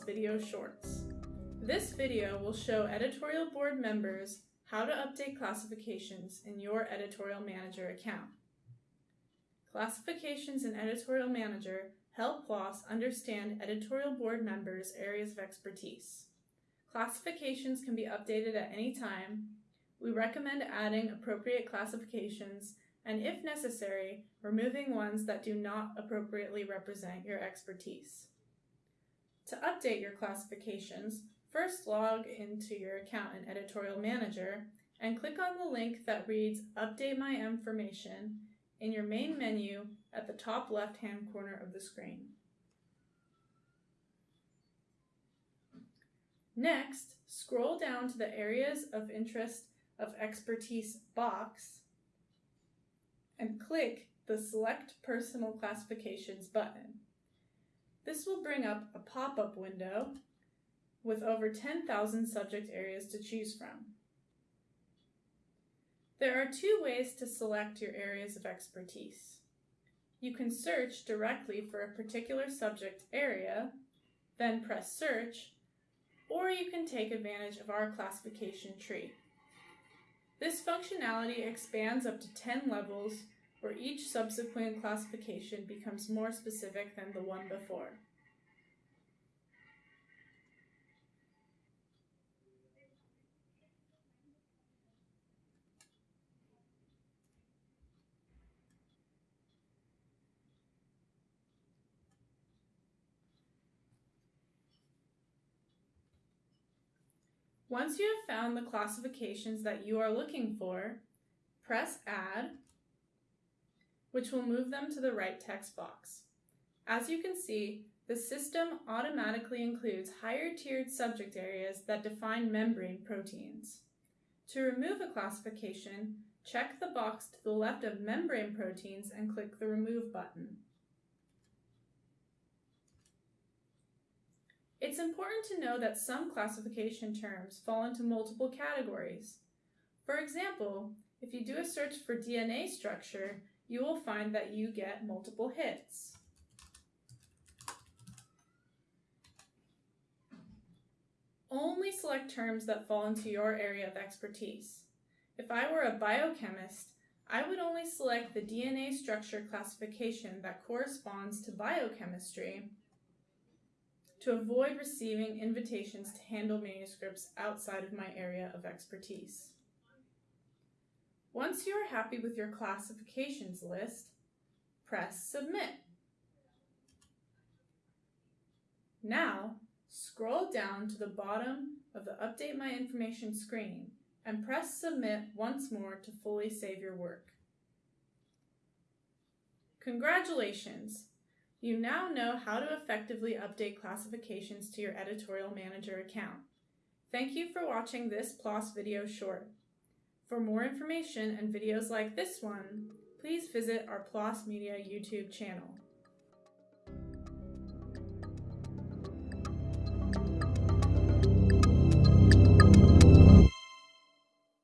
Video Shorts. This video will show editorial board members how to update classifications in your Editorial Manager account. Classifications in Editorial Manager help PLOS understand editorial board members' areas of expertise. Classifications can be updated at any time. We recommend adding appropriate classifications and, if necessary, removing ones that do not appropriately represent your expertise. To update your classifications, first log into your account in Editorial Manager and click on the link that reads Update My Information in your main menu at the top left-hand corner of the screen. Next, scroll down to the Areas of Interest of Expertise box and click the Select Personal Classifications button. This will bring up a pop-up window with over 10,000 subject areas to choose from. There are two ways to select your areas of expertise. You can search directly for a particular subject area, then press search, or you can take advantage of our classification tree. This functionality expands up to 10 levels where each subsequent classification becomes more specific than the one before. Once you have found the classifications that you are looking for, press Add, which will move them to the right text box. As you can see, the system automatically includes higher tiered subject areas that define membrane proteins. To remove a classification, check the box to the left of membrane proteins and click the Remove button. It's important to know that some classification terms fall into multiple categories. For example, if you do a search for DNA structure, you will find that you get multiple hits. Only select terms that fall into your area of expertise. If I were a biochemist, I would only select the DNA structure classification that corresponds to biochemistry to avoid receiving invitations to handle manuscripts outside of my area of expertise. Once you are happy with your classifications list, press Submit. Now, scroll down to the bottom of the Update My Information screen and press Submit once more to fully save your work. Congratulations! You now know how to effectively update classifications to your Editorial Manager account. Thank you for watching this PLOS video short. For more information and videos like this one, please visit our PLOS Media YouTube channel.